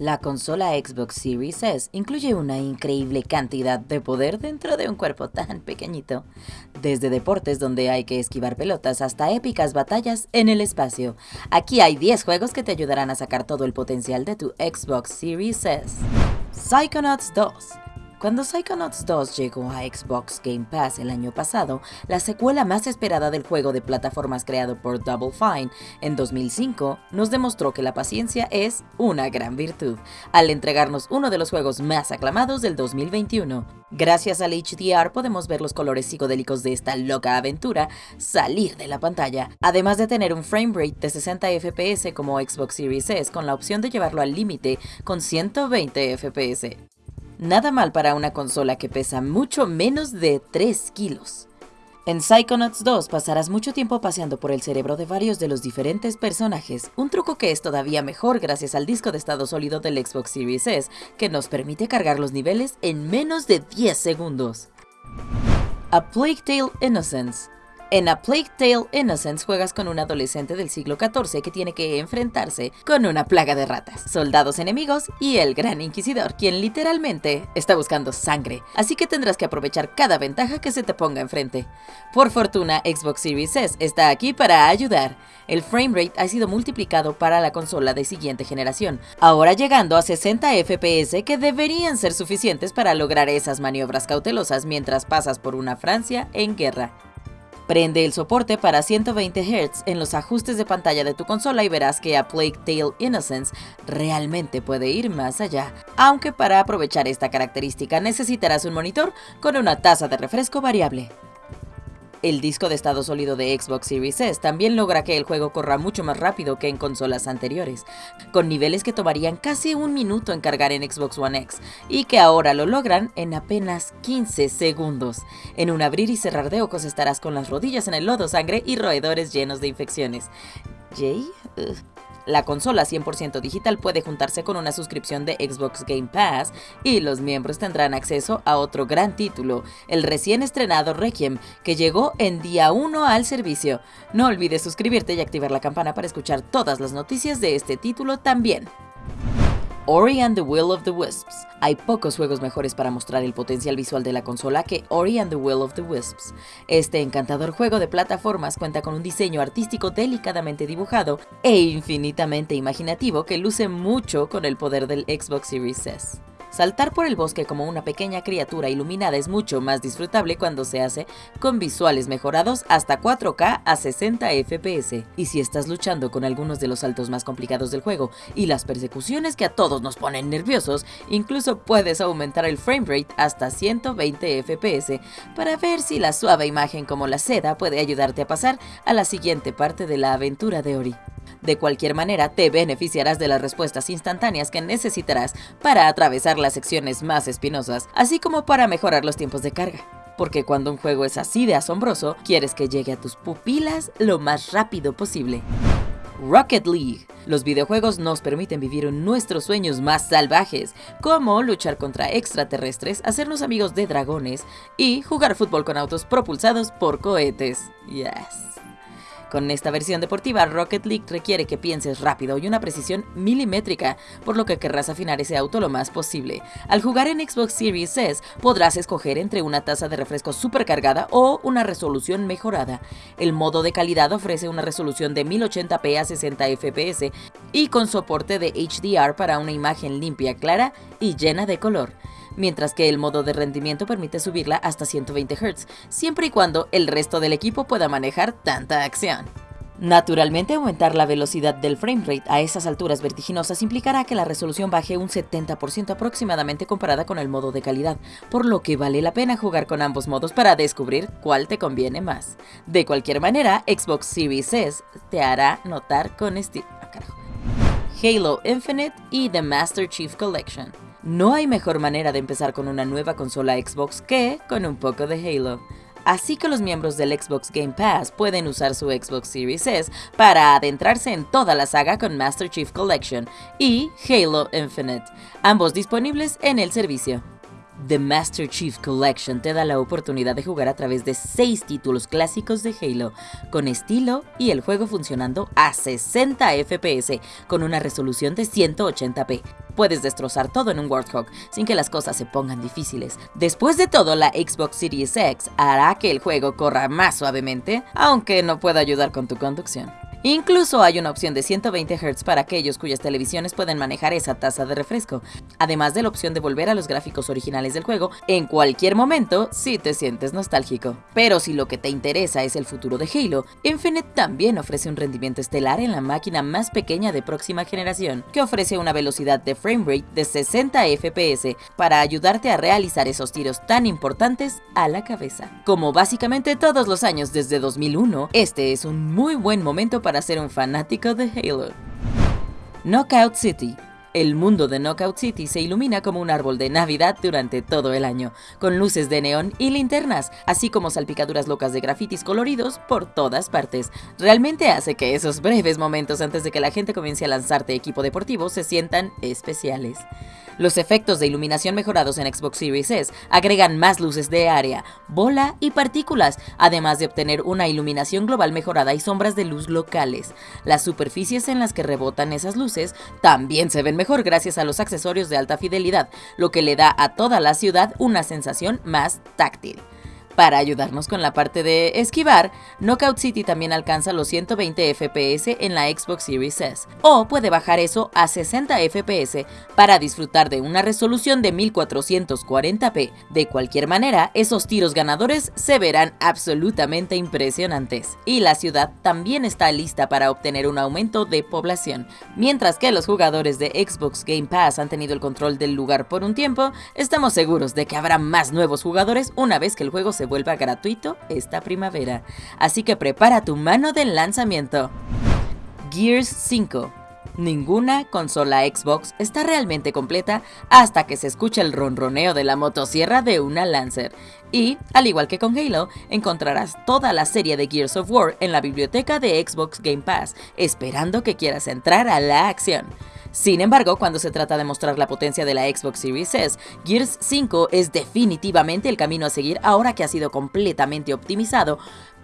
La consola Xbox Series S incluye una increíble cantidad de poder dentro de un cuerpo tan pequeñito, desde deportes donde hay que esquivar pelotas hasta épicas batallas en el espacio. Aquí hay 10 juegos que te ayudarán a sacar todo el potencial de tu Xbox Series S. Psychonauts 2 cuando Psychonauts 2 llegó a Xbox Game Pass el año pasado, la secuela más esperada del juego de plataformas creado por Double Fine en 2005 nos demostró que la paciencia es una gran virtud, al entregarnos uno de los juegos más aclamados del 2021. Gracias al HDR podemos ver los colores psicodélicos de esta loca aventura salir de la pantalla, además de tener un frame rate de 60 FPS como Xbox Series S con la opción de llevarlo al límite con 120 FPS. Nada mal para una consola que pesa mucho menos de 3 kilos. En Psychonauts 2 pasarás mucho tiempo paseando por el cerebro de varios de los diferentes personajes, un truco que es todavía mejor gracias al disco de estado sólido del Xbox Series S, que nos permite cargar los niveles en menos de 10 segundos. A Plague Tale Innocence en A Plague Tale Innocence juegas con un adolescente del siglo XIV que tiene que enfrentarse con una plaga de ratas, soldados enemigos y el gran inquisidor, quien literalmente está buscando sangre, así que tendrás que aprovechar cada ventaja que se te ponga enfrente. Por fortuna, Xbox Series S está aquí para ayudar. El framerate ha sido multiplicado para la consola de siguiente generación, ahora llegando a 60 FPS que deberían ser suficientes para lograr esas maniobras cautelosas mientras pasas por una Francia en guerra. Prende el soporte para 120 Hz en los ajustes de pantalla de tu consola y verás que A Plague Tale Innocence realmente puede ir más allá, aunque para aprovechar esta característica necesitarás un monitor con una tasa de refresco variable. El disco de estado sólido de Xbox Series S también logra que el juego corra mucho más rápido que en consolas anteriores, con niveles que tomarían casi un minuto en cargar en Xbox One X, y que ahora lo logran en apenas 15 segundos. En un abrir y cerrar de ojos estarás con las rodillas en el lodo sangre y roedores llenos de infecciones. ¿Jay? La consola 100% digital puede juntarse con una suscripción de Xbox Game Pass y los miembros tendrán acceso a otro gran título, el recién estrenado Requiem, que llegó en día 1 al servicio. No olvides suscribirte y activar la campana para escuchar todas las noticias de este título también. Ori and the Will of the Wisps. Hay pocos juegos mejores para mostrar el potencial visual de la consola que Ori and the Will of the Wisps. Este encantador juego de plataformas cuenta con un diseño artístico delicadamente dibujado e infinitamente imaginativo que luce mucho con el poder del Xbox Series S. Saltar por el bosque como una pequeña criatura iluminada es mucho más disfrutable cuando se hace con visuales mejorados hasta 4K a 60 FPS. Y si estás luchando con algunos de los saltos más complicados del juego y las persecuciones que a todos nos ponen nerviosos, incluso puedes aumentar el framerate hasta 120 FPS para ver si la suave imagen como la seda puede ayudarte a pasar a la siguiente parte de la aventura de Ori. De cualquier manera, te beneficiarás de las respuestas instantáneas que necesitarás para atravesar las secciones más espinosas, así como para mejorar los tiempos de carga. Porque cuando un juego es así de asombroso, quieres que llegue a tus pupilas lo más rápido posible. Rocket League. Los videojuegos nos permiten vivir nuestros sueños más salvajes, como luchar contra extraterrestres, hacernos amigos de dragones y jugar fútbol con autos propulsados por cohetes. Yes. Con esta versión deportiva, Rocket League requiere que pienses rápido y una precisión milimétrica, por lo que querrás afinar ese auto lo más posible. Al jugar en Xbox Series S, podrás escoger entre una tasa de refresco supercargada o una resolución mejorada. El modo de calidad ofrece una resolución de 1080p a 60 fps y con soporte de HDR para una imagen limpia, clara y llena de color mientras que el modo de rendimiento permite subirla hasta 120 Hz, siempre y cuando el resto del equipo pueda manejar tanta acción. Naturalmente, aumentar la velocidad del framerate a esas alturas vertiginosas implicará que la resolución baje un 70% aproximadamente comparada con el modo de calidad, por lo que vale la pena jugar con ambos modos para descubrir cuál te conviene más. De cualquier manera, Xbox Series S te hará notar con estilo. Ah, Halo Infinite y The Master Chief Collection. No hay mejor manera de empezar con una nueva consola Xbox que con un poco de Halo. Así que los miembros del Xbox Game Pass pueden usar su Xbox Series S para adentrarse en toda la saga con Master Chief Collection y Halo Infinite, ambos disponibles en el servicio. The Master Chief Collection te da la oportunidad de jugar a través de 6 títulos clásicos de Halo, con estilo y el juego funcionando a 60 FPS con una resolución de 180p. Puedes destrozar todo en un Warthog sin que las cosas se pongan difíciles. Después de todo, la Xbox Series X hará que el juego corra más suavemente, aunque no pueda ayudar con tu conducción. Incluso hay una opción de 120 Hz para aquellos cuyas televisiones pueden manejar esa tasa de refresco, además de la opción de volver a los gráficos originales del juego en cualquier momento si te sientes nostálgico. Pero si lo que te interesa es el futuro de Halo, Infinite también ofrece un rendimiento estelar en la máquina más pequeña de próxima generación, que ofrece una velocidad de framerate de 60 FPS para ayudarte a realizar esos tiros tan importantes a la cabeza. Como básicamente todos los años desde 2001, este es un muy buen momento para para ser un fanático de Halo. Knockout City el mundo de Knockout City se ilumina como un árbol de Navidad durante todo el año, con luces de neón y linternas, así como salpicaduras locas de grafitis coloridos por todas partes. Realmente hace que esos breves momentos antes de que la gente comience a lanzarte equipo deportivo se sientan especiales. Los efectos de iluminación mejorados en Xbox Series S agregan más luces de área, bola y partículas, además de obtener una iluminación global mejorada y sombras de luz locales. Las superficies en las que rebotan esas luces también se ven mejor gracias a los accesorios de alta fidelidad, lo que le da a toda la ciudad una sensación más táctil. Para ayudarnos con la parte de esquivar, Knockout City también alcanza los 120 FPS en la Xbox Series S, o puede bajar eso a 60 FPS para disfrutar de una resolución de 1440p. De cualquier manera, esos tiros ganadores se verán absolutamente impresionantes, y la ciudad también está lista para obtener un aumento de población. Mientras que los jugadores de Xbox Game Pass han tenido el control del lugar por un tiempo, estamos seguros de que habrá más nuevos jugadores una vez que el juego se vuelva gratuito esta primavera, así que prepara tu mano del lanzamiento. Gears 5 Ninguna consola Xbox está realmente completa hasta que se escuche el ronroneo de la motosierra de una Lancer. Y, al igual que con Halo, encontrarás toda la serie de Gears of War en la biblioteca de Xbox Game Pass, esperando que quieras entrar a la acción. Sin embargo, cuando se trata de mostrar la potencia de la Xbox Series S, Gears 5 es definitivamente el camino a seguir ahora que ha sido completamente optimizado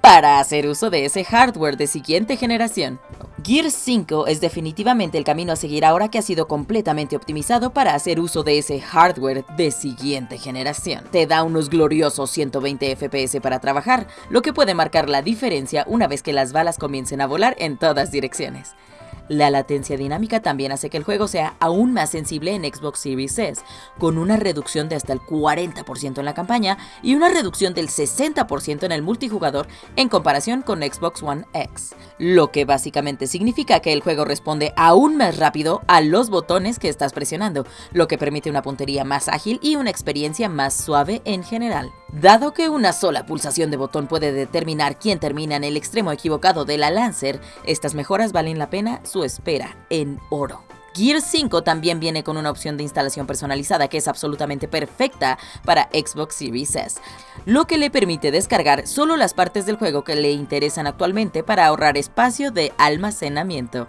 para hacer uso de ese hardware de siguiente generación. Gears 5 es definitivamente el camino a seguir ahora que ha sido completamente optimizado para hacer uso de ese hardware de siguiente generación. Te da unos gloriosos 120 FPS para trabajar, lo que puede marcar la diferencia una vez que las balas comiencen a volar en todas direcciones. La latencia dinámica también hace que el juego sea aún más sensible en Xbox Series S, con una reducción de hasta el 40% en la campaña y una reducción del 60% en el multijugador en comparación con Xbox One X, lo que básicamente significa que el juego responde aún más rápido a los botones que estás presionando, lo que permite una puntería más ágil y una experiencia más suave en general. Dado que una sola pulsación de botón puede determinar quién termina en el extremo equivocado de la Lancer, estas mejoras valen la pena espera en oro. Gear 5 también viene con una opción de instalación personalizada que es absolutamente perfecta para Xbox Series S, lo que le permite descargar solo las partes del juego que le interesan actualmente para ahorrar espacio de almacenamiento.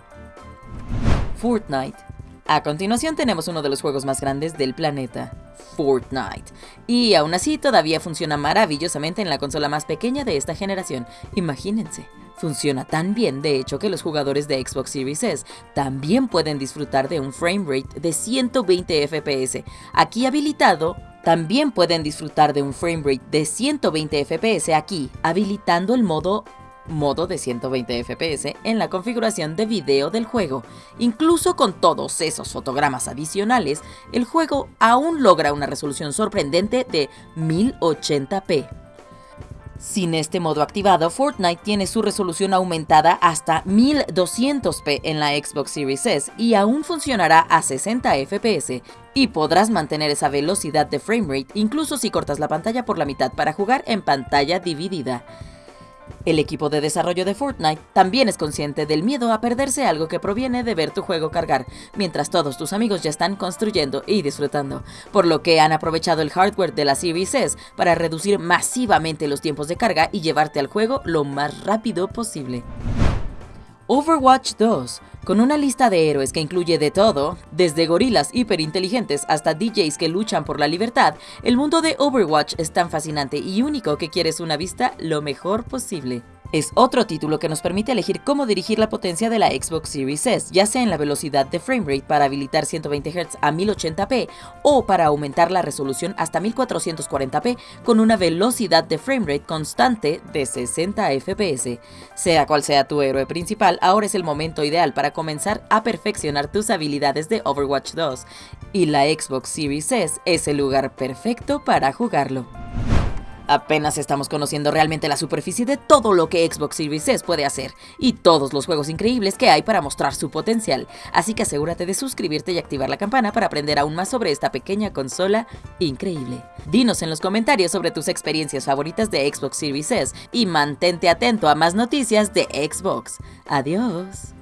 Fortnite a continuación tenemos uno de los juegos más grandes del planeta, Fortnite. Y aún así todavía funciona maravillosamente en la consola más pequeña de esta generación. Imagínense. Funciona tan bien, de hecho, que los jugadores de Xbox Series S también pueden disfrutar de un frame rate de 120 FPS. Aquí habilitado, también pueden disfrutar de un frame rate de 120 FPS aquí, habilitando el modo modo de 120 fps en la configuración de video del juego. Incluso con todos esos fotogramas adicionales, el juego aún logra una resolución sorprendente de 1080p. Sin este modo activado, Fortnite tiene su resolución aumentada hasta 1200p en la Xbox Series S y aún funcionará a 60 fps, y podrás mantener esa velocidad de framerate incluso si cortas la pantalla por la mitad para jugar en pantalla dividida. El equipo de desarrollo de Fortnite también es consciente del miedo a perderse algo que proviene de ver tu juego cargar, mientras todos tus amigos ya están construyendo y disfrutando, por lo que han aprovechado el hardware de la Series S para reducir masivamente los tiempos de carga y llevarte al juego lo más rápido posible. Overwatch 2, con una lista de héroes que incluye de todo, desde gorilas hiperinteligentes hasta DJs que luchan por la libertad, el mundo de Overwatch es tan fascinante y único que quieres una vista lo mejor posible. Es otro título que nos permite elegir cómo dirigir la potencia de la Xbox Series S, ya sea en la velocidad de framerate para habilitar 120 Hz a 1080p o para aumentar la resolución hasta 1440p con una velocidad de framerate constante de 60 FPS. Sea cual sea tu héroe principal, ahora es el momento ideal para comenzar a perfeccionar tus habilidades de Overwatch 2, y la Xbox Series S es el lugar perfecto para jugarlo. Apenas estamos conociendo realmente la superficie de todo lo que Xbox Series S puede hacer y todos los juegos increíbles que hay para mostrar su potencial, así que asegúrate de suscribirte y activar la campana para aprender aún más sobre esta pequeña consola increíble. Dinos en los comentarios sobre tus experiencias favoritas de Xbox Series S y mantente atento a más noticias de Xbox. Adiós.